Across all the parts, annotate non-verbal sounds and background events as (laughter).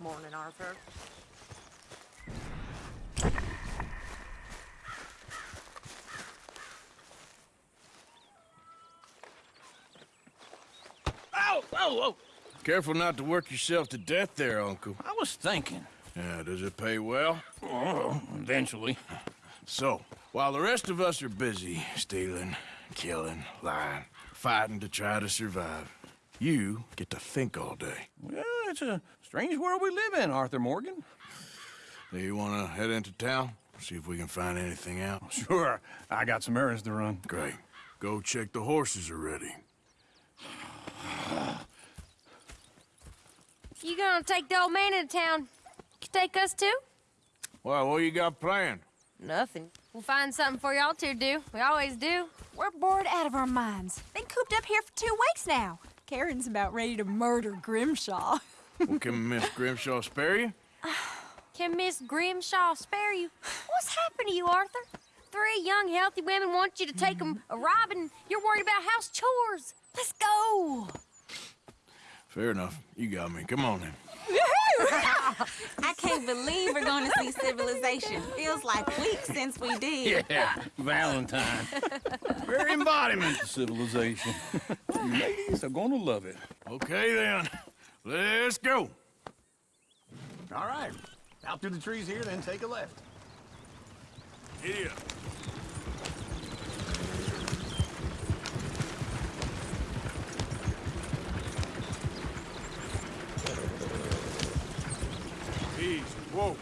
morning, Arthur. Oh, oh, oh! Careful not to work yourself to death there, Uncle. I was thinking. Yeah, does it pay well? Oh, eventually. So, while the rest of us are busy stealing, killing, lying, fighting to try to survive, you get to think all day. Well, it's a strange world we live in, Arthur Morgan. Do you want to head into town? See if we can find anything out? (laughs) Sure, I got some errands to run. Great. Go check the horses are ready. You gonna take the old man into town? You take us too? Well, what you got planned? Nothing. We'll find something for y'all to do. We always do. We're bored out of our minds. Been cooped up here for two weeks now. Karen's about ready to murder Grimshaw. (laughs) Well, can Miss Grimshaw spare you? (sighs) Can Miss Grimshaw spare you? What's happened to you, Arthur? Three young, healthy women want you to take them a robbing. You're worried about house chores. Let's go. Fair enough. You got me. Come on then. (laughs) I can't believe we're going to see civilization. Feels like weeks since we did. Yeah, Valentine. Very embodiment of civilization. you (laughs) ladies are gonna love it. Okay then. Let's go. All right. Out through the trees here, then take a left. Idiot. Easy. Whoa.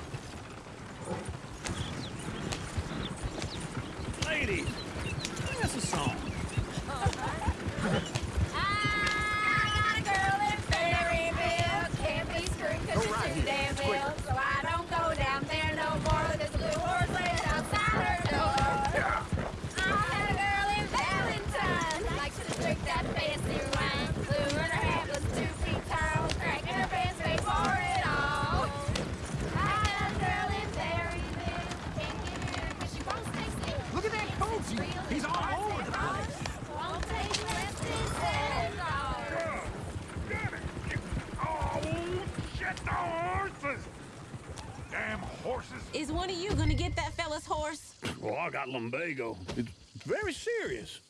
Lumbago. It's very serious.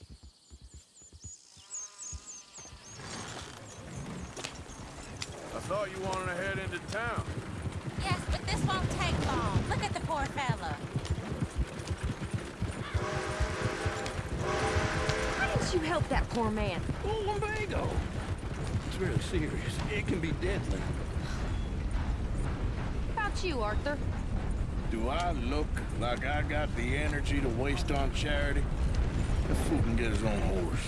I thought you wanted to head into town. Yes, but this won't take long. Look at the poor fella. Why didn't you help that poor man? Oh, lumbago. It's very serious. It can be deadly. How about you, Arthur? Do I look like I got the energy to waste on charity? That fool can get his own horse.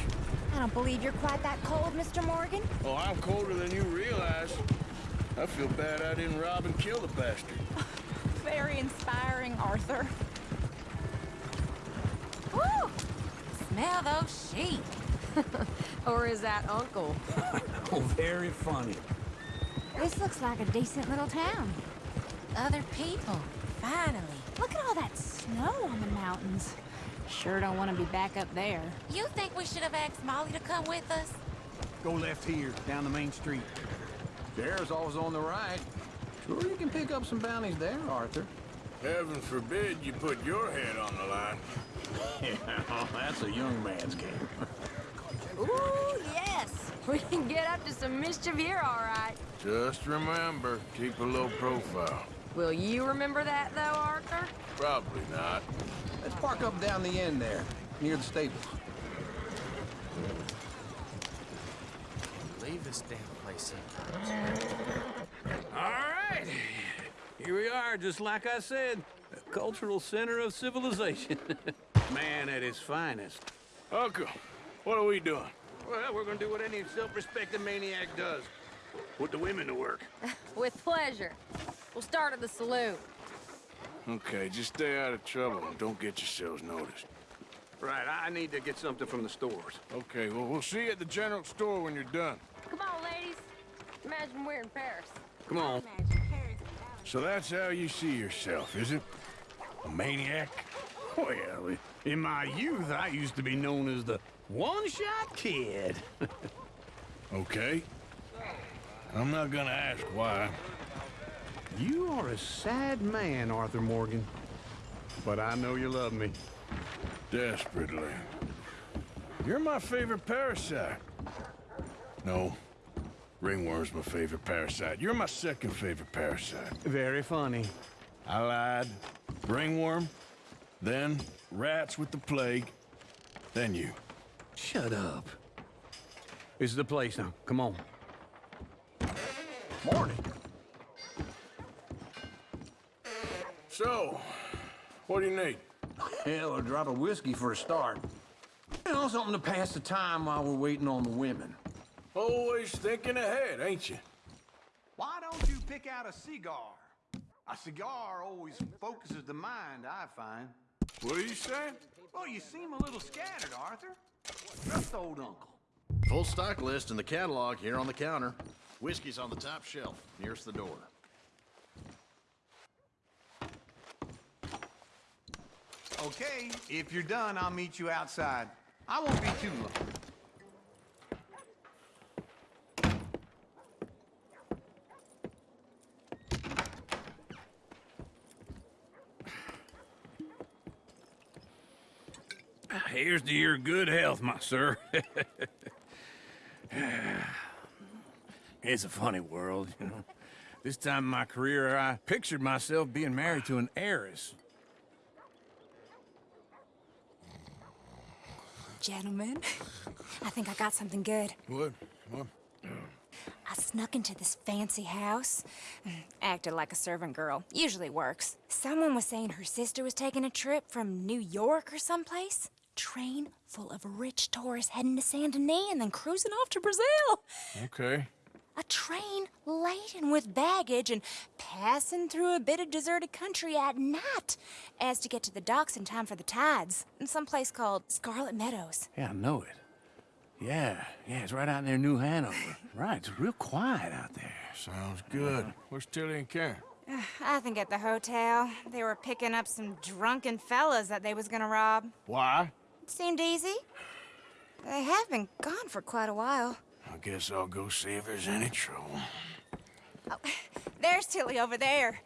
I don't believe you're quite that cold, Mr. Morgan. Oh, I'm colder than you realize. I feel bad I didn't rob and kill the bastard. (laughs) Very inspiring, Arthur. Woo! Smell those sheep. (laughs) Or is that Uncle? (laughs) Oh, very funny. This looks like a decent little town. Other people. Finally. Look at all that snow on the mountains. Sure don't want to be back up there. You think we should have asked Molly to come with us? Go left here, down the main street. There's always on the right. Sure, you can pick up some bounties there, Arthur. Heaven forbid you put your head on the line. Yeah, (laughs) oh, that's a young man's game. Ooh, yes. We can get up to some mischief here, all right. Just remember, keep a low profile. Will you remember that, though, Arthur? Probably not. Let's park up down the end there, near the stables. Leave this damn place All right. Here we are, just like I said. A cultural center of civilization. (laughs) Man at his finest. Uncle, what are we doing? Well, we're gonna do what any self-respecting maniac does. Put the women to work. (laughs) With pleasure. We'll start at the saloon. Okay, just stay out of trouble and don't get yourselves noticed. Right, I need to get something from the stores. Okay, well, we'll see you at the general store when you're done. Come on, ladies. Imagine we're in Paris. Come on. So that's how you see yourself, is it? A maniac? Well, in my youth, I used to be known as the one-shot kid. (laughs) Okay. I'm not gonna ask why. You are a sad man, Arthur Morgan. But I know you love me. Desperately. You're my favorite parasite. No. Ringworm's my favorite parasite. You're my second favorite parasite. Very funny. I lied. Ringworm, then rats with the plague, then you. Shut up. This is the place now. Come on. Morning. So, what do you need? Hell, a drop of whiskey for a start. You know, something to pass the time while we're waiting on the women. Always thinking ahead, ain't you? Why don't you pick out a cigar? A cigar always focuses the mind, I find. What are you saying? Well, you seem a little scattered, Arthur. Just old uncle. Full stock list in the catalog here on the counter. Whiskey's on the top shelf, nearest the door. Okay, if you're done, I'll meet you outside. I won't be too long. Here's to your good health, my sir. It's a funny world, you know. This time in my career, I pictured myself being married to an heiress. Gentlemen, I think I got something good. What? What? I snuck into this fancy house. Acted like a servant girl. Usually works. Someone was saying her sister was taking a trip from New York or someplace. Train full of rich tourists heading to Saint Denis and then cruising off to Brazil. Okay. A train laden with baggage and passing through a bit of deserted country at night as to get to the docks in time for the tides in some place called Scarlett Meadows. Yeah, I know it. Yeah, yeah, it's right out near New Hanover. (laughs) right, it's real quiet out there. Sounds good. Uh-huh. Where's Tilly and Karen? Uh, I think at the hotel. They were picking up some drunken fellas that they was gonna rob. Why? It seemed easy. They have been gone for quite a while. I guess I'll go see if there's any trouble. Oh, (laughs) There's Tilly over there.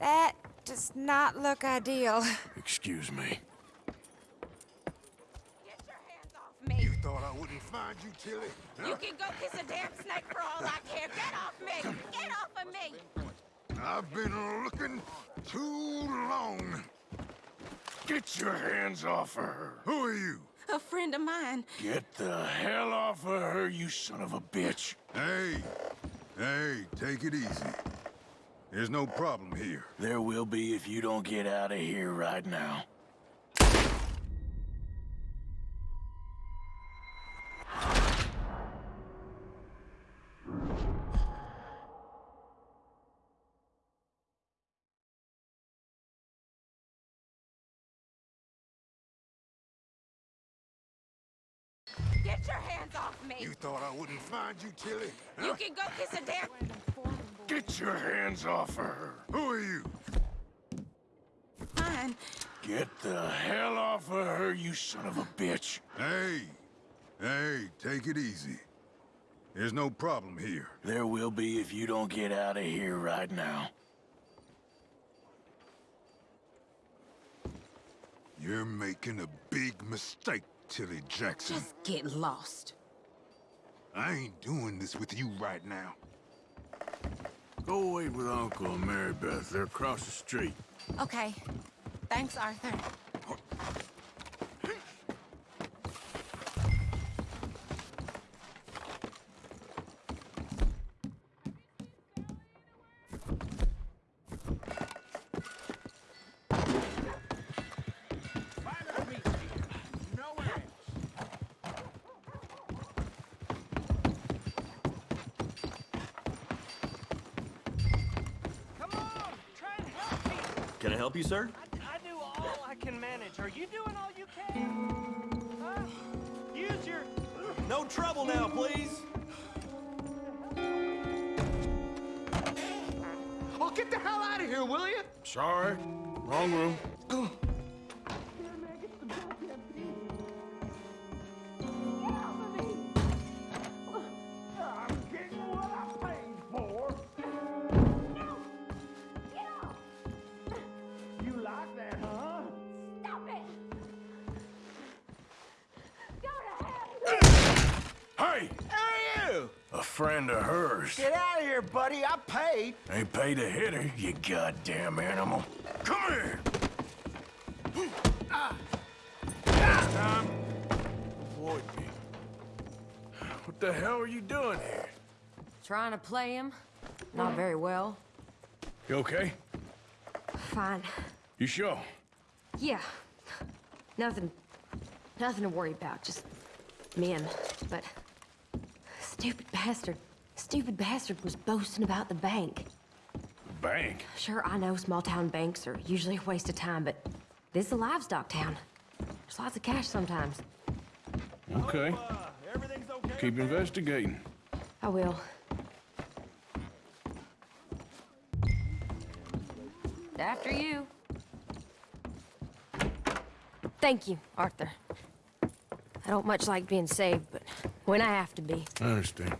That does not look ideal. Excuse me. Get your hands off me. You thought I wouldn't find you, Tilly? You can go kiss a damn snake for all I care. Get off me! Get off of me! I've been looking too long. Get your hands off of her. Who are you? (laughs) A friend of mine. Get the hell off of her, you son of a bitch. Hey, hey, take it easy. There's no problem here. There will be if you don't get out of here right now. Get your hands off me! You thought I wouldn't find you, Tilly? You can go kiss a damn... Get your hands off of her. Who are you? Mine. Get the hell off of her, you son of a bitch. Hey, hey, take it easy. There's no problem here. There will be if you don't get out of here right now. You're making a big mistake, Tilly Jackson. Just get lost. I ain't doing this with you right now. Go wait with Uncle and Mary Beth. They're across the street. Okay. Thanks, Arthur. Help you, sir? I, I do all I can manage. Are you doing all you can? Huh? Use your. No trouble now, please. Oh, get the hell out of here, will you? Sorry. Wrong room. Trying to play him. Not very well. You okay? Fine. You sure? Yeah. Nothing. Nothing to worry about. Just men. But. Stupid bastard. Stupid bastard was boasting about the bank. Bank? Sure, I know small town banks are usually a waste of time, but this is a livestock town. There's lots of cash sometimes. Okay. Keep investigating. I will. After you. Thank you, Arthur. I don't much like being saved, but when I have to be. I understand.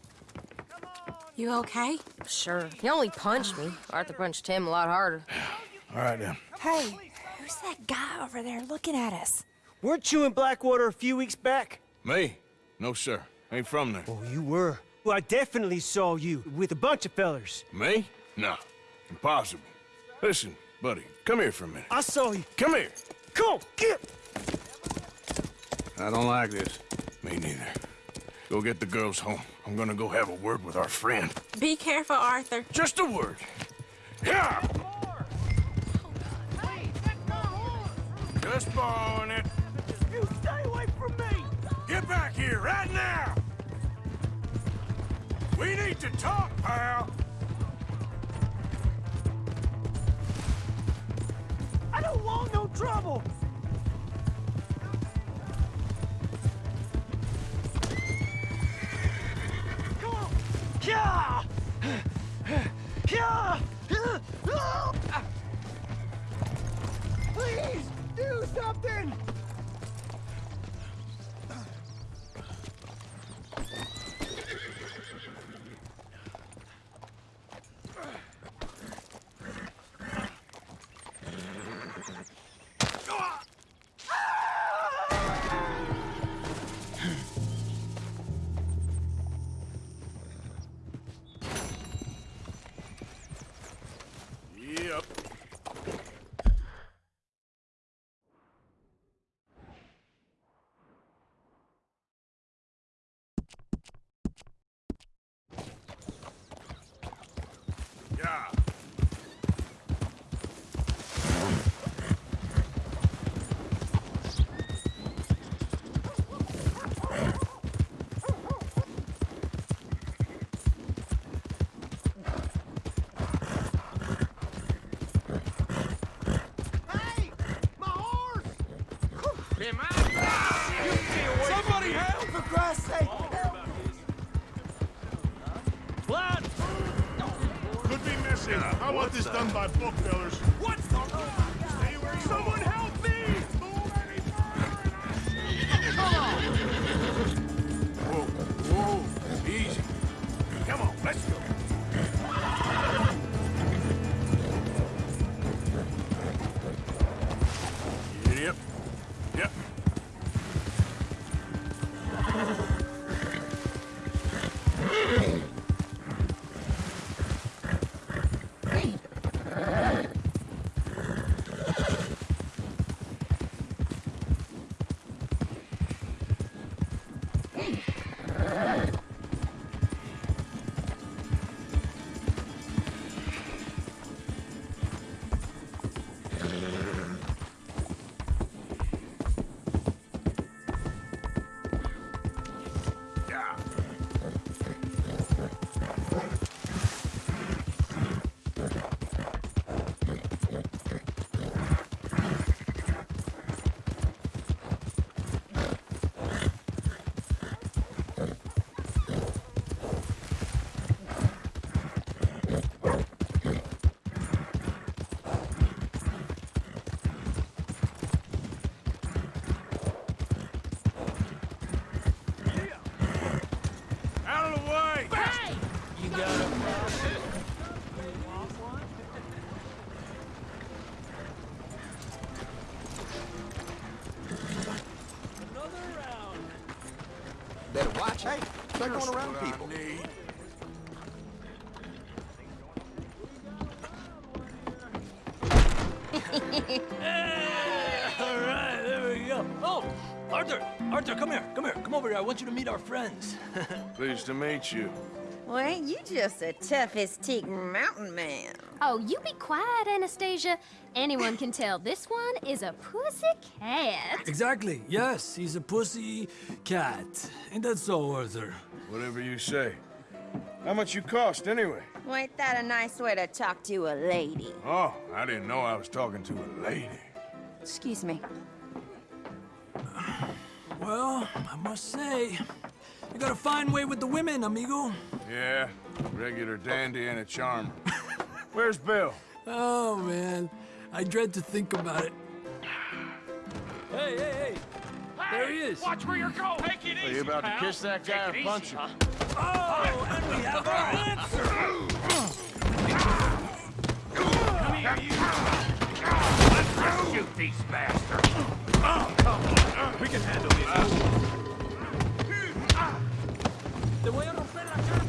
You okay? Sure. He only punched me. Arthur punched him a lot harder. (sighs) All right, then. Hey, who's that guy over there looking at us? Weren't you in Blackwater a few weeks back? Me? No, sir. Ain't from there. Oh, you were. Well, I definitely saw you with a bunch of fellers. Me? No. Impossible. Listen, buddy, come here for a minute. I saw you. Come here. Come on, get! I don't like this. Me neither. Go get the girls home. I'm gonna go have a word with our friend. Be careful, Arthur. Just a word. Yeah! Just borrowing it. You stay away from me! Get back here right now! We need to talk, pal. Trouble! Better watch, going around people. (laughs) All right, there we go. Oh, Arthur, Arthur, come here, come here, come over here. I want you to meet our friends. (laughs) Pleased to meet you. Well, ain't you just the toughest teak mountain man? Oh, you be quiet, Anastasia. Anyone can tell this one is a pussy cat. exactly. Yes, he's a pussy cat. Ain't that so, Arthur? Whatever you say. How much you cost, anyway? Well, ain't that a nice way to talk to a lady? Oh, I didn't know I was talking to a lady. Excuse me. Well, I must say, you got a fine way with the women, amigo. Yeah, regular dandy and a charmer. (laughs) Where's Bill? Oh, man. I dread to think about it. Hey, hey, hey! There he is. Watch where you're going. Take it Are you about to kiss that guy or punch him? Oh, and we have our answer. Come here, you. Let's shoot these bastards. We can handle this. Ah. Te voy a romper la cara.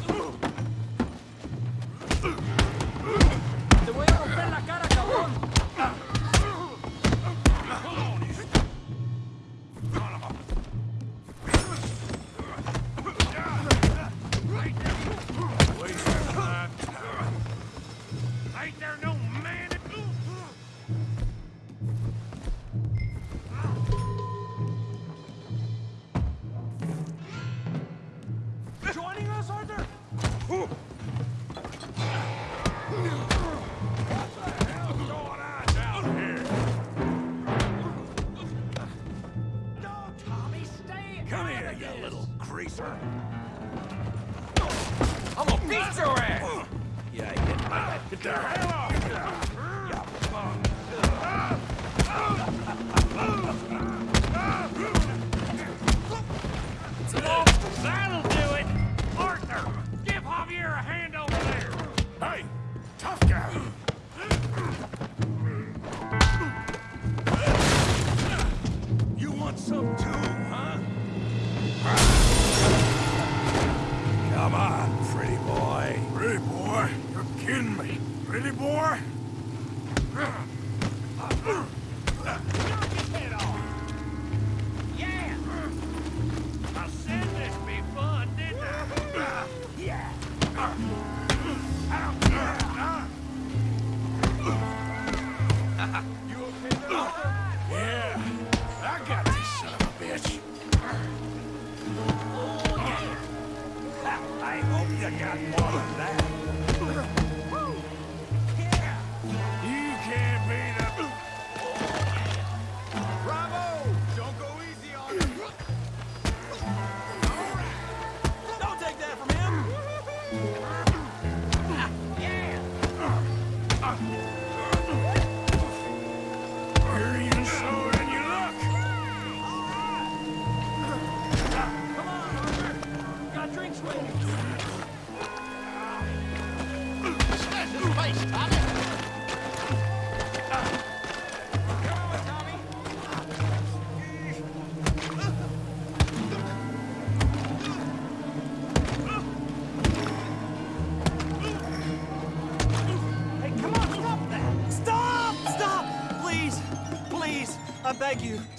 That'll do it. Give Javier a hand over there. Hey, tough guy. You want some too, huh? Come on, pretty boy. Pretty boy, you're kidding me. Pretty boy?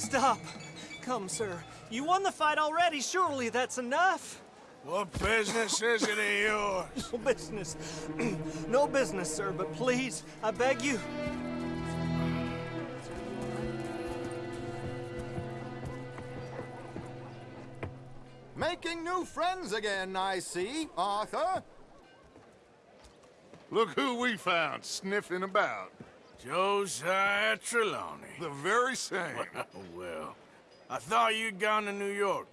Stop. Come, sir. You won the fight already. Surely that's enough. What business is it of yours? (laughs) No business. (clears throat) no business, sir, but please, I beg you. Making new friends again, I see, Arthur. Look who we found sniffing about. Josiah Trelawny. The very same. (laughs) well, I thought you'd gone to New York.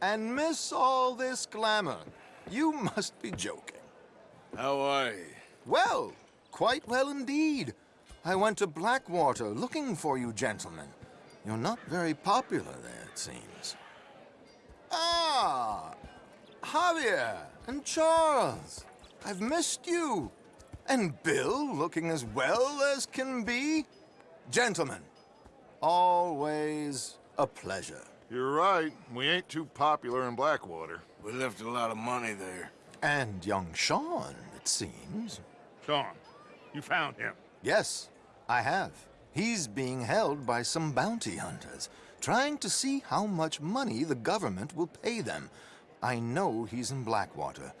And miss all this glamour. You (laughs) must be joking. How are you? Well, quite well indeed. I went to Blackwater looking for you gentlemen. You're not very popular there, it seems. Ah! Javier and Charles. I've missed you. And Bill looking as well as can be. Gentlemen, always a pleasure. You're right. We ain't too popular in Blackwater. We left a lot of money there. And young Sean, it seems. Sean, you found him. Yes, I have. He's being held by some bounty hunters, trying to see how much money the government will pay them. I know he's in Blackwater,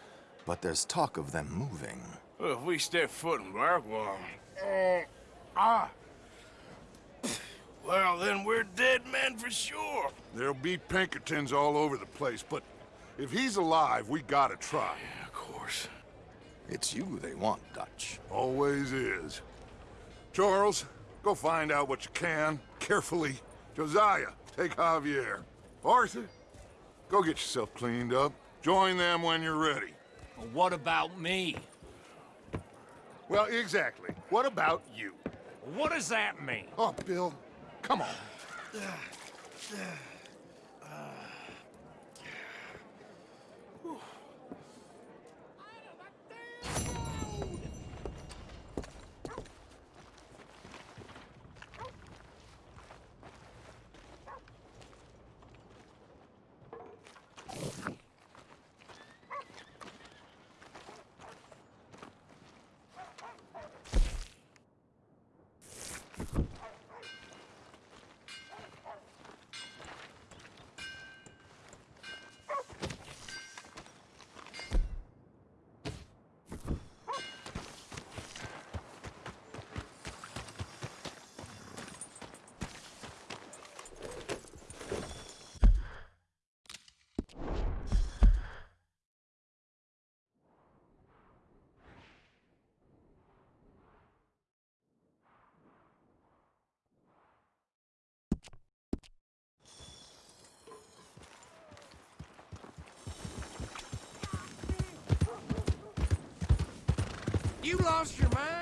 but there's talk of them moving. Well, if we step foot in Blackwater... Uh, ah! Well, then we're dead men for sure. There'll be Pinkertons all over the place, but if he's alive, we gotta try. Yeah, of course. It's you they want, Dutch. Always is. Charles, go find out what you can, carefully. Josiah, take Javier. Arthur, go get yourself cleaned up. Join them when you're ready. Well, what about me? Well, exactly. What about you? What does that mean? Oh, Bill, come on. (sighs) (sighs) You lost your mind?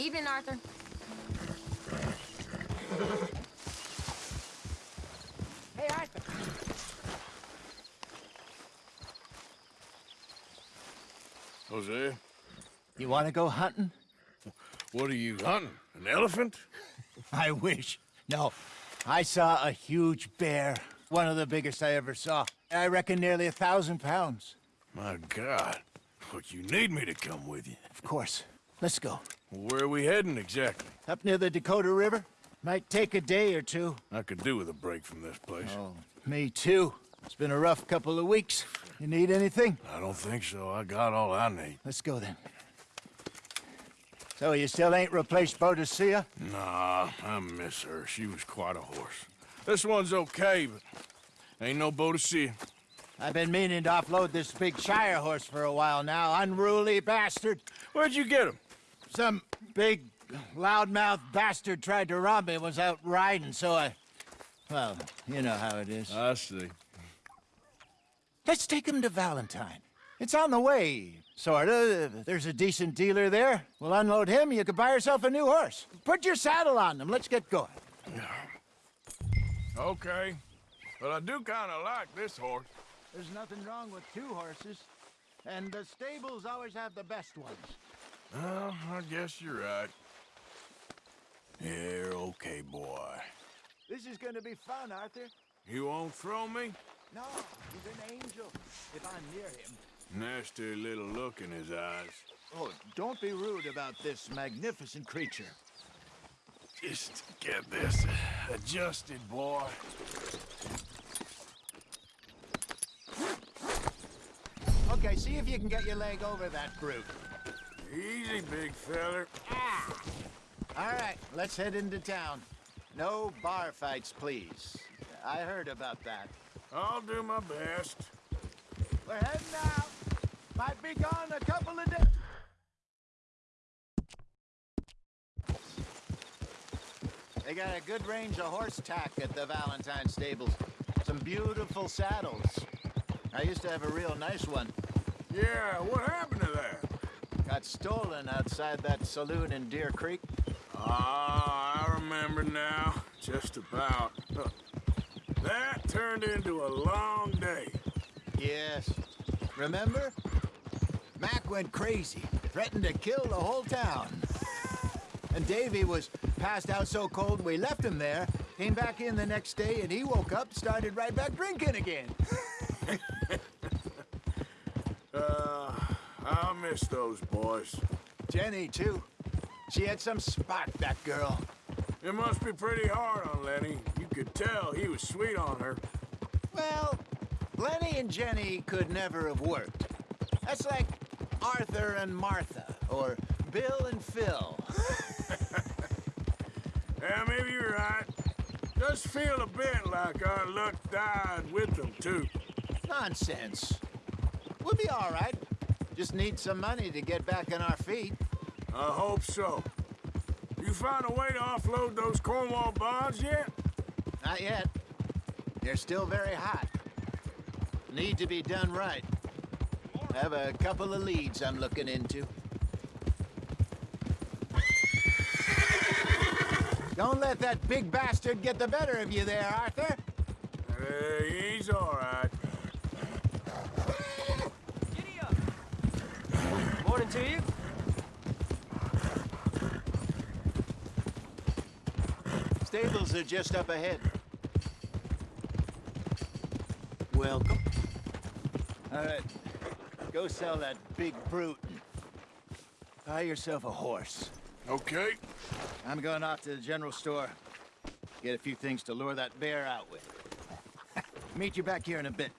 Evening, Arthur. Hey, Arthur. Hosea, You want to go hunting? what are you hunting? An elephant? (laughs) I wish. No. I saw a huge bear. One of the biggest I ever saw. I reckon nearly a thousand pounds. My God. But you need me to come with you. Of course. Let's go. Where are we heading exactly? Up near the Dakota River. Might take a day or two. I could do with a break from this place. Oh, me too. It's been a rough couple of weeks. You need anything? I don't think so. I got all I need. Let's go then. So you still ain't replaced Boadicea? Nah, I miss her. She was quite a horse. This one's okay, but ain't no Boadicea. I've been meaning to offload this big Shire horse for a while now. Unruly bastard. Where'd you get him? Some big, loudmouth bastard tried to rob me and was out riding, so I... Well, you know how it is. I see. Let's take him to Valentine. It's on the way, sorta. There's a decent dealer there. We'll unload him, you can buy yourself a new horse. Put your saddle on them, let's get going. Okay. But I do kind of like this horse. There's nothing wrong with two horses. And the stables always have the best ones. Well, I guess you're right. You're okay, boy. This is gonna be fun, Arthur. You won't throw me? No, he's an angel. If I'm near him. Nasty little look in his eyes. Oh, don't be rude about this magnificent creature. Just get this adjusted, boy. Okay, see if you can get your leg over that brute. Easy, big feller. Ah. All right, let's head into town. No bar fights, please. I heard about that. I'll do my best. We're heading out. Might be gone a couple of days. They got a good range of horse tack at the Valentine stables. Some beautiful saddles. I used to have a real nice one. Yeah, what happened to that? Got stolen outside that saloon in Deer Creek. Ah, I remember now. Just about. (laughs) That turned into a long day. Yes. Remember? Mac went crazy, threatened to kill the whole town. And Davey was passed out so cold we left him there, came back in the next day, and he woke up, started right back drinking again. (laughs) Uh, I'll miss those boys. Jenny, too. She had some spark, that girl. It must be pretty hard on Lenny. You could tell he was sweet on her. Well, Lenny and Jenny could never have worked. That's like Arthur and Martha, or Bill and Phil. (laughs) Yeah, maybe you're right. Just feel a bit like our luck died with them, too. Nonsense. We'll be all right. Just need some money to get back on our feet. I hope so. You found a way to offload those Cornwall bonds yet? Not yet. They're still very hot. Need to be done right. Have a couple of leads I'm looking into. Don't let that big bastard get the better of you there, Arthur. Uh, he's all right. Morning to you. Stables are just up ahead. Welcome. All right, go sell that big brute. Buy yourself a horse. Okay. I'm going off to the general store. Get a few things to lure that bear out with. (laughs) Meet you back here in a bit.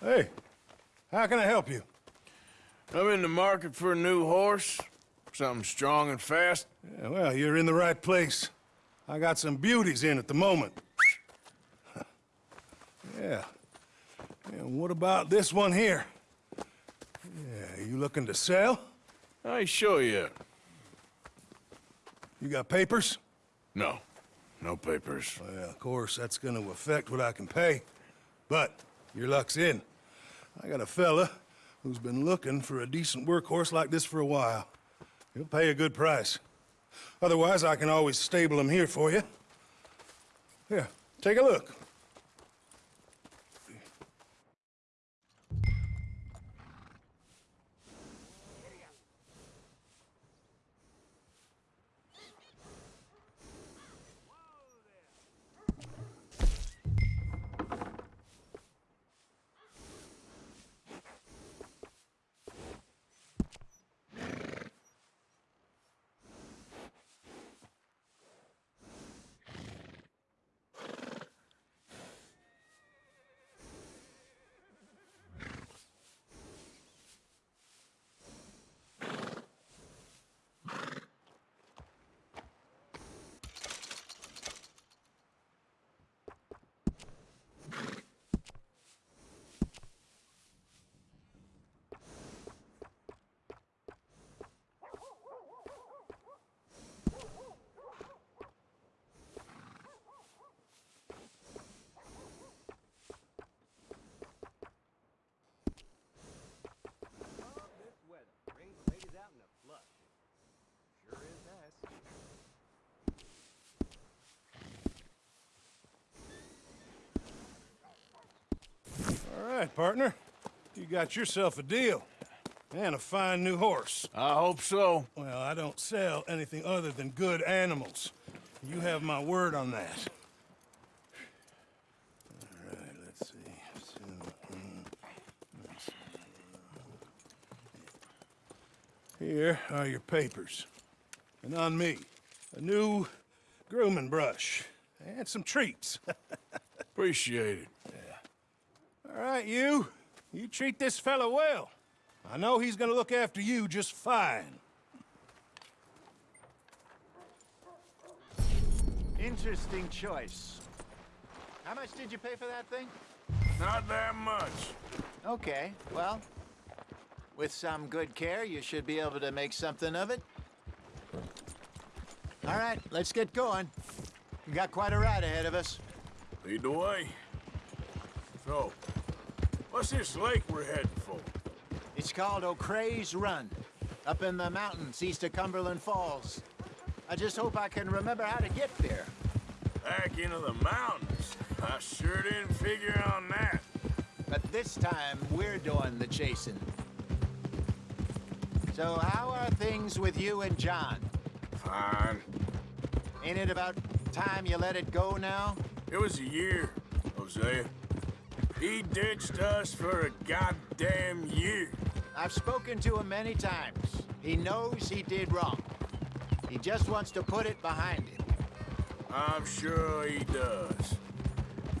Hey, how can I help you? I'm in the market for a new horse. Something strong and fast. Yeah, well, you're in the right place. I got some beauties in at the moment. (laughs) yeah. And what about this one here? Yeah, you looking to sell? I show you. You got papers? No. No papers. Well, of course, that's gonna affect what I can pay. But your luck's in. I got a fella who's been looking for a decent workhorse like this for a while. He'll pay a good price. Otherwise, I can always stable him here for you. Here, take a look. Partner. You got yourself a deal. And a fine new horse. I hope so. Well, I don't sell anything other than good animals. You have my word on that. All right, let's see. So, let's see. Here are your papers. And on me, a new grooming brush and some treats. (laughs) Appreciate it. Yeah. All right, you. You treat this fella well. I know he's gonna look after you just fine. Interesting choice. How much did you pay for that thing? Not that much. Okay, well, with some good care, you should be able to make something of it. All right, let's get going. We got quite a ride ahead of us. Lead the way. So, what's this lake we're heading for? It's called O'Creagh's Run, up in the mountains east of Cumberland Falls. I just hope I can remember how to get there. Back into the mountains? I sure didn't figure on that. But this time, we're doing the chasing. So how are things with you and John? Fine. Ain't it about time you let it go now? It was a year, Hosea. He ditched us for a goddamn year. I've spoken to him many times. He knows he did wrong. He just wants to put it behind him. I'm sure he does.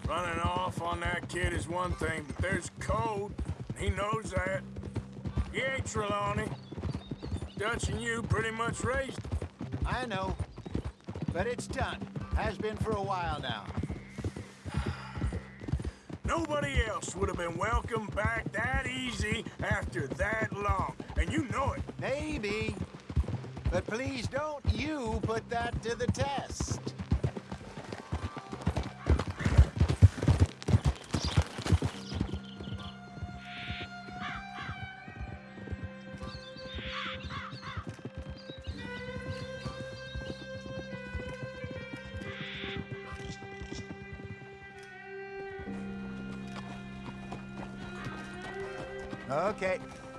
Running off on that kid is one thing, but there's code. He knows that. He ain't Trelawny. Dutch and you pretty much raised him. I know. But it's done. Has been for a while now. Nobody else would have been welcomed back that easy after that long. And you know it. Maybe. But please don't you put that to the test.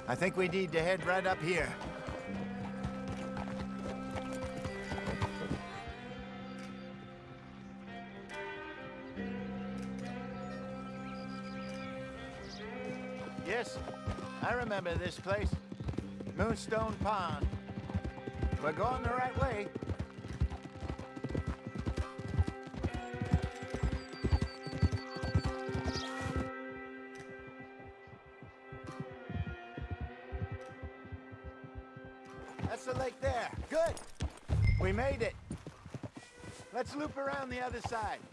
I think we need to head right up here. Yes, I remember this place. Moonstone Pond. We're going the right way. Around the other side.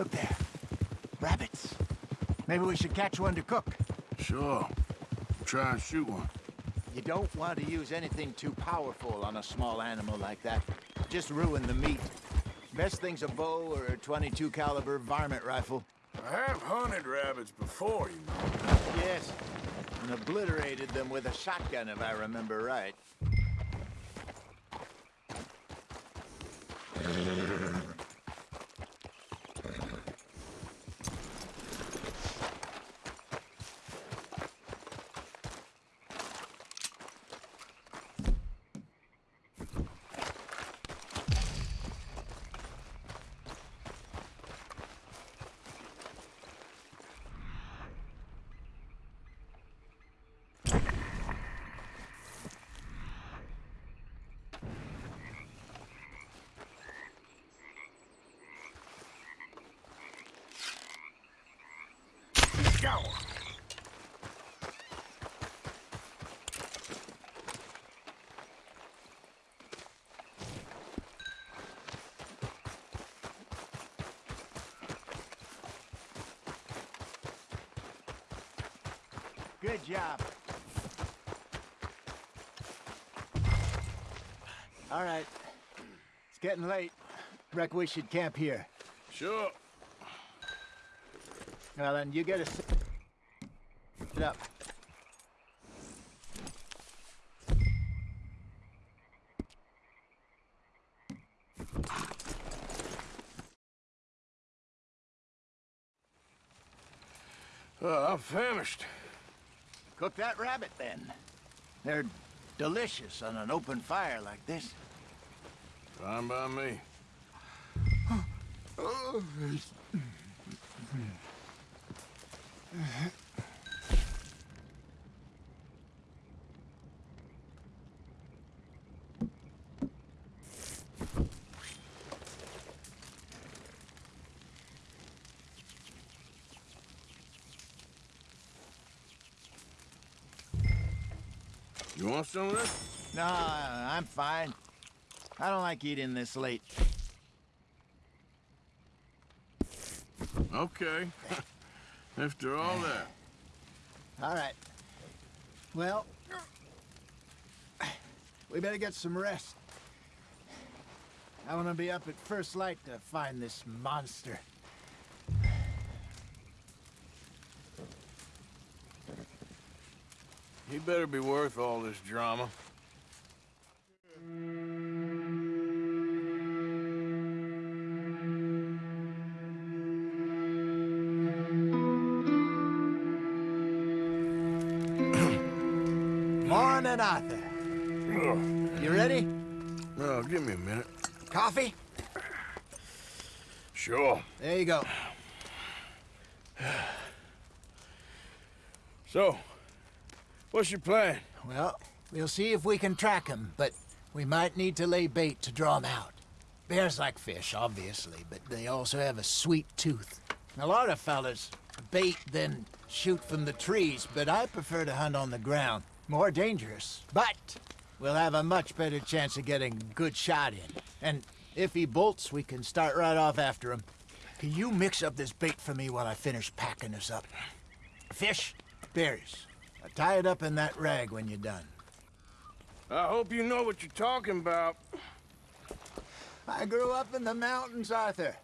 Look there. Rabbits. Maybe we should catch one to cook. Sure. Try and shoot one. You don't want to use anything too powerful on a small animal like that. Just ruin the meat. Best thing's a bow or a 22 caliber varmint rifle. I have hunted rabbits before, you know. Yes, and obliterated them with a shotgun if I remember right. Good job. All right. It's getting late. Reck we should camp here. Sure. Well, then you get a sit up. Uh, I'm famished. Cook that rabbit, then. They're delicious on an open fire like this. Fine by me. Want some of this? No, I'm fine. I don't like eating this late. Okay. (laughs) After all that. All right. Well, we better get some rest. I want to be up at first light to find this monster. He better be worth all this drama. (clears throat) Morning, Arthur. You ready? No, give me a minute. Coffee? Sure. There you go. So, what's your plan? Well, we'll see if we can track him, but we might need to lay bait to draw him out. Bears like fish, obviously, but they also have a sweet tooth. A lot of fellas bait, then shoot from the trees, but I prefer to hunt on the ground. More dangerous, but we'll have a much better chance of getting a good shot in. And if he bolts, we can start right off after him. Can you mix up this bait for me while I finish packing this up? Fish, berries. Now tie it up in that rag when you're done. I hope you know what you're talking about. I grew up in the mountains, Arthur.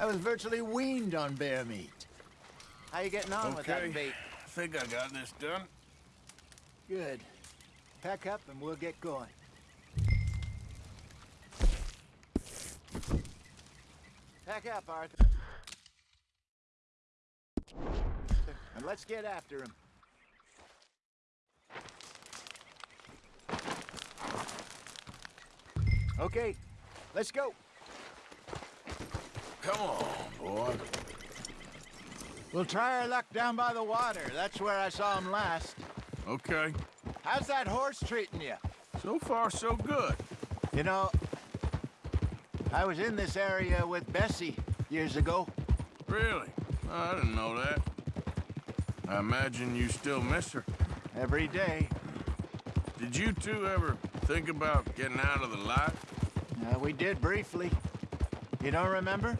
I was virtually weaned on bear meat. How you getting on with that bait? I think I got this done. Good. Pack up and we'll get going. Pack up, Arthur. And let's get after him. Okay, let's go. Come on, boy. We'll try our luck down by the water. That's where I saw him last. Okay. How's that horse treating you? So far, so good. You know, I was in this area with Bessie years ago. Really? I didn't know that. I imagine you still miss her. Every day. Did you two ever think about getting out of the light? Uh, we did briefly. You don't remember?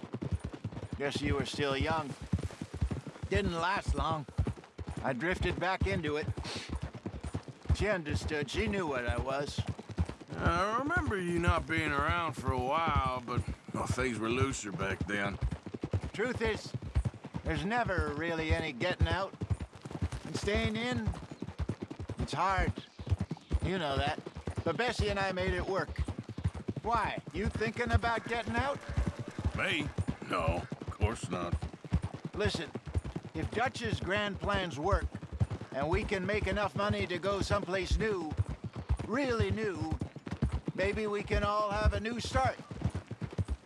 Guess you were still young. Didn't last long. I drifted back into it. She understood. She knew what I was. I remember you not being around for a while, but well, things were looser back then. Truth is, there's never really any getting out. Staying in, it's hard. You know that. But Bessie and I made it work. Why? You thinking about getting out? Me? No, of course not. Listen, if Dutch's grand plans work, and we can make enough money to go someplace new, really new, maybe we can all have a new start.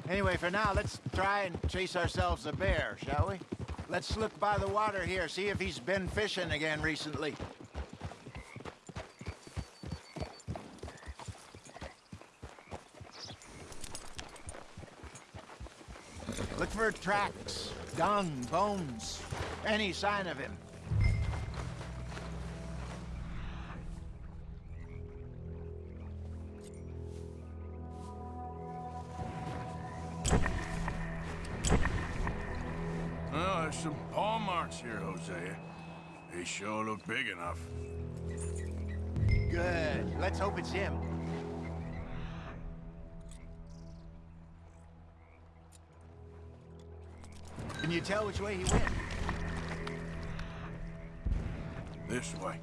Anyway, for now, let's try and chase ourselves a bear, shall we? Let's look by the water here, see if he's been fishing again recently. Look for tracks, dung, bones, any sign of him. Enough. Good. Let's hope it's him. Can you tell which way he went? This way.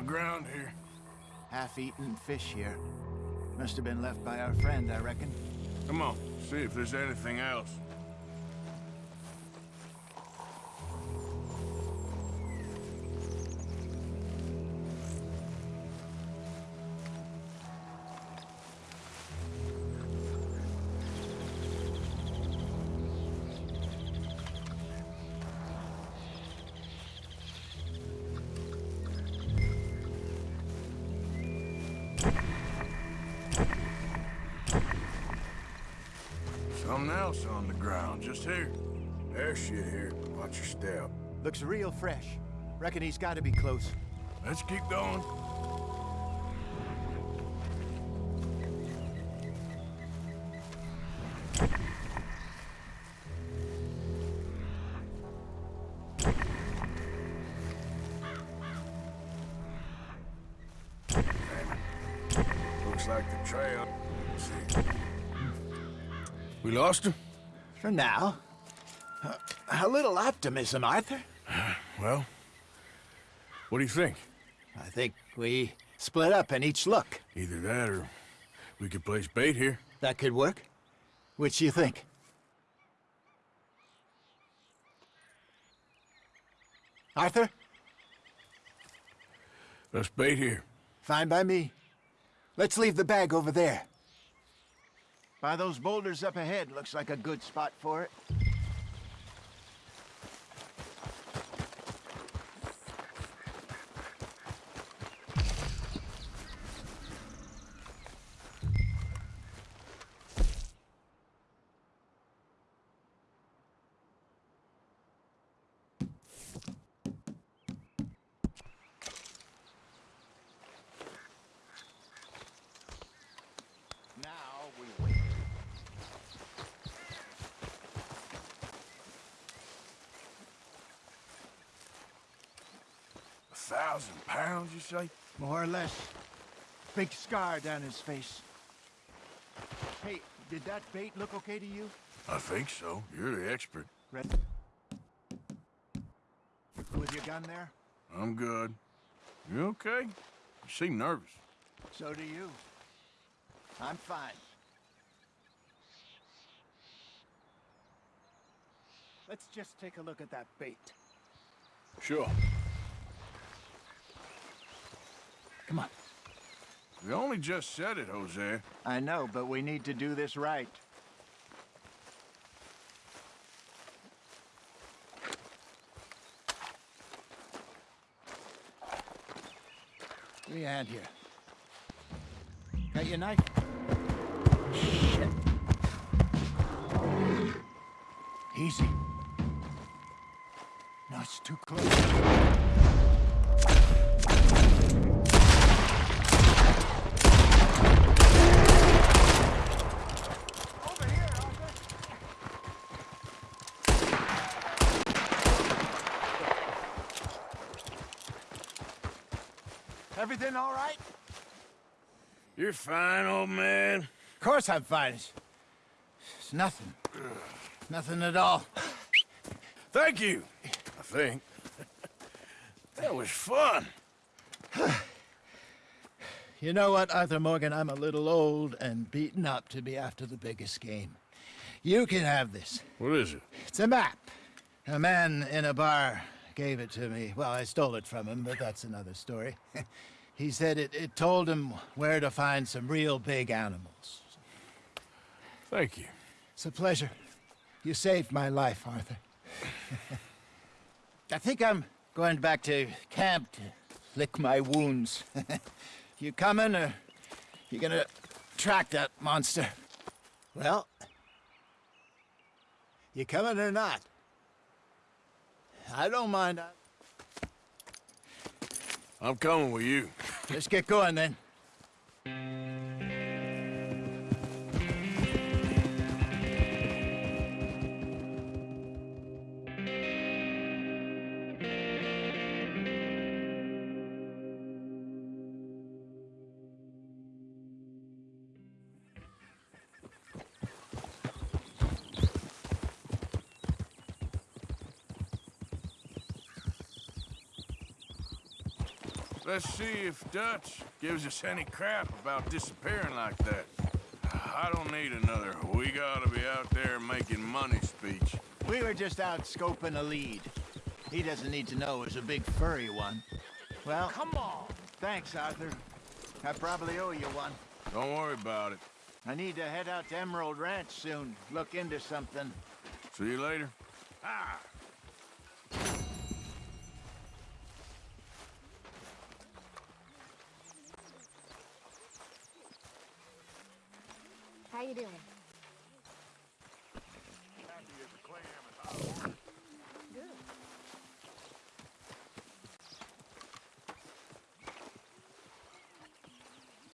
The ground here. Half-eaten fish here. Must have been left by our friend, I reckon. Come on, see if there's anything else. Else on the ground, just here. There's shit here. Watch your step. Looks real fresh. Reckon he's got to be close. Let's keep going. For now. Uh, a little optimism, Arthur. Well, what do you think? I think we split up and each look. Either that or we could place bait here. That could work. Which do you think? Arthur? Let's bait here. Fine by me. Let's leave the bag over there. By those boulders up ahead, looks like a good spot for it. Now we wait. A thousand More or less. Big scar down his face. Hey, did that bait look okay to you? I think so. You're the expert. Red. With your gun there? I'm good. You okay? You seem nervous. So do you. I'm fine. Let's just take a look at that bait. Sure. Come on. We only just said it, Hosea. I know, but we need to do this right. Give me a hand here. Got your knife? Shit. Easy. No, it's too close. Everything all right? You're fine, old man. Of course I'm fine. It's, it's nothing. Nothing at all. Thank you, I think. that was fun. You know what, Arthur Morgan? I'm a little old and beaten up to be after the biggest game. You can have this. What is it? It's a map. A man in a bar gave it to me. Well, I stole it from him, but that's another story. (laughs) he said it, it told him where to find some real big animals. Thank you. It's a pleasure. You saved my life, Arthur. (laughs) I think I'm going back to camp to lick my wounds. (laughs) you coming, or you gonna track that monster? Well, you coming or not? I don't mind. I'm coming with you. Let's get going then. Let's see if Dutch gives us any crap about disappearing like that. I don't need another we gotta be out there making money speech. We were just out scoping a lead. He doesn't need to know it's a big furry one. Well, Come on. thanks, Arthur. I probably owe you one. Don't worry about it. I need to head out to Emerald Ranch soon. Look into something. See you later. Ah! How you doing?